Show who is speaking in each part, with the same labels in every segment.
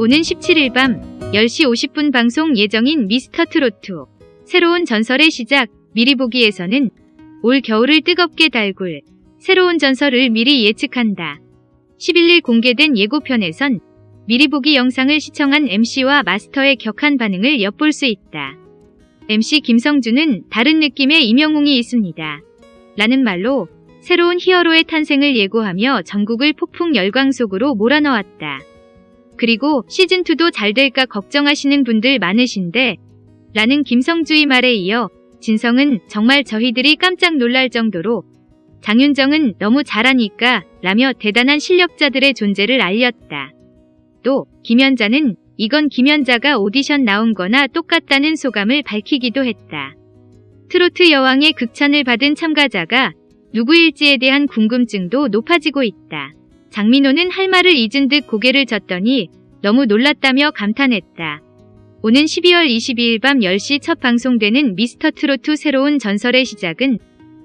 Speaker 1: 오는 17일 밤 10시 50분 방송 예정인 미스터 트로트 새로운 전설의 시작 미리 보기에서는 올 겨울을 뜨겁게 달굴 새로운 전설을 미리 예측한다. 11일 공개된 예고편에선 미리 보기 영상을 시청한 MC와 마스터의 격한 반응을 엿볼 수 있다. MC 김성주는 다른 느낌의 임영웅이 있습니다. 라는 말로 새로운 히어로의 탄생을 예고하며 전국을 폭풍 열광 속으로 몰아넣었다. 그리고 시즌2도 잘 될까 걱정하시는 분들 많으신데 라는 김성주의 말에 이어 진성은 정말 저희들이 깜짝 놀랄 정도로 장윤정은 너무 잘하니까 라며 대단한 실력자들의 존재를 알렸다. 또 김연자는 이건 김연자가 오디션 나온 거나 똑같다는 소감을 밝히기도 했다. 트로트 여왕의 극찬을 받은 참가자가 누구일지에 대한 궁금증도 높아지고 있다. 장민호는 할 말을 잊은 듯 고개를 젓더니 너무 놀랐다며 감탄했다. 오는 12월 22일 밤 10시 첫 방송되는 미스터 트로트 새로운 전설의 시작은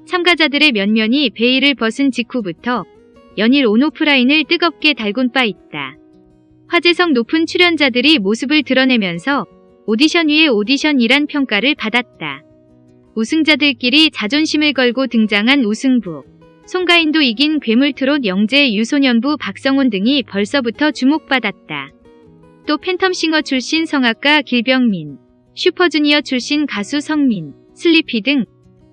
Speaker 1: 참가자들의 면면이 베일을 벗은 직후부터 연일 온오프라인을 뜨겁게 달군 바 있다. 화제성 높은 출연자들이 모습을 드러내면서 오디션 위에 오디션이란 평가를 받았다. 우승자들끼리 자존심을 걸고 등장한 우승부. 송가인도 이긴 괴물트롯 영재 유소년부 박성훈 등이 벌써부터 주목받았다. 또 팬텀싱어 출신 성악가 길병민, 슈퍼주니어 출신 가수 성민, 슬리피 등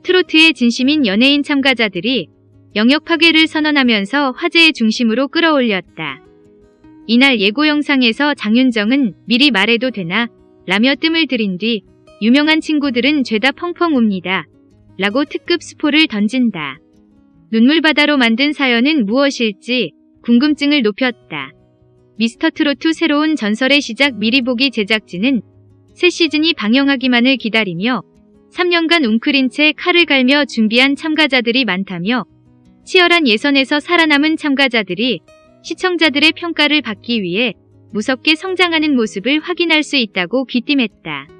Speaker 1: 트로트의 진심인 연예인 참가자들이 영역 파괴를 선언하면서 화제의 중심으로 끌어올렸다. 이날 예고 영상에서 장윤정은 미리 말해도 되나 라며 뜸을 들인 뒤 유명한 친구들은 죄다 펑펑 웁니다. 라고 특급 스포를 던진다. 눈물바다로 만든 사연은 무엇일지 궁금증을 높였다. 미스터 트로트 새로운 전설의 시작 미리 보기 제작진은 새 시즌이 방영하기만을 기다리며 3년간 웅크린 채 칼을 갈며 준비한 참가자들이 많다며 치열한 예선에서 살아남은 참가자들이 시청자들의 평가를 받기 위해 무섭게 성장하는 모습을 확인할 수 있다고 귀띔했다.